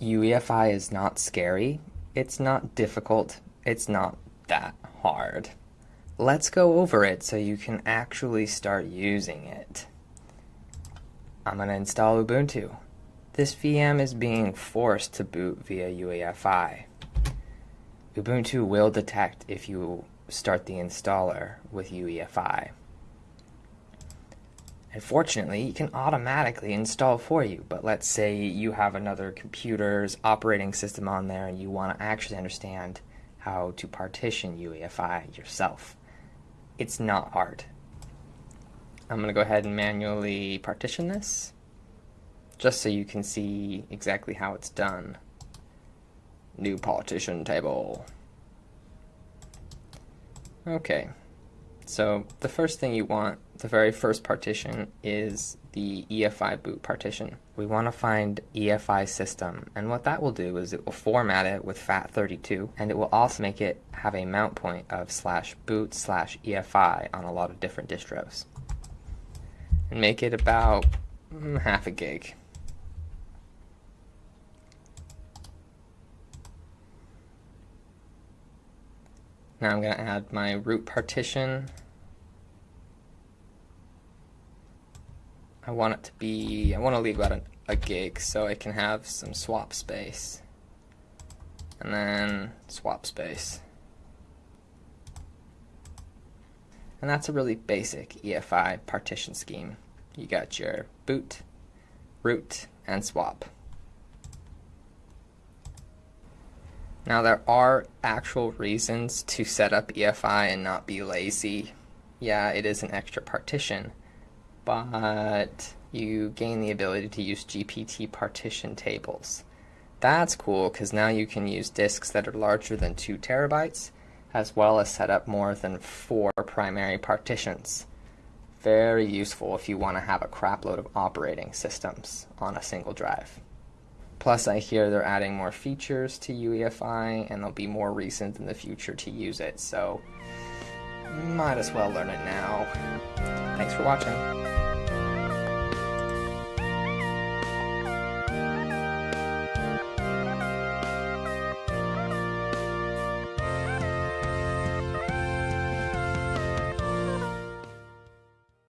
UEFI is not scary, it's not difficult, it's not that hard. Let's go over it so you can actually start using it. I'm going to install Ubuntu. This VM is being forced to boot via UEFI. Ubuntu will detect if you start the installer with UEFI. And fortunately, it can automatically install for you. But let's say you have another computer's operating system on there and you want to actually understand how to partition UEFI yourself. It's not hard. I'm going to go ahead and manually partition this just so you can see exactly how it's done. New partition table. Okay, so the first thing you want, the very first partition, is the EFI boot partition. We want to find EFI system, and what that will do is it will format it with FAT32, and it will also make it have a mount point of slash boot slash EFI on a lot of different distros. And make it about mm, half a gig. Now I'm going to add my root partition. I want it to be, I want to leave about a, gig so I can have some swap space. And then swap space. And that's a really basic EFI partition scheme. You got your boot, root, and swap. Now there are actual reasons to set up EFI and not be lazy. Yeah, it is an extra partition, but you gain the ability to use GPT partition tables. That's cool because now you can use disks that are larger than 2 terabytes as well as set up more than 4 primary partitions. Very useful if you want to have a crapload of operating systems on a single drive. Plus, I hear they're adding more features to UEFI, and they'll be more recent in the future to use it, so might as well learn it now. Thanks for watching.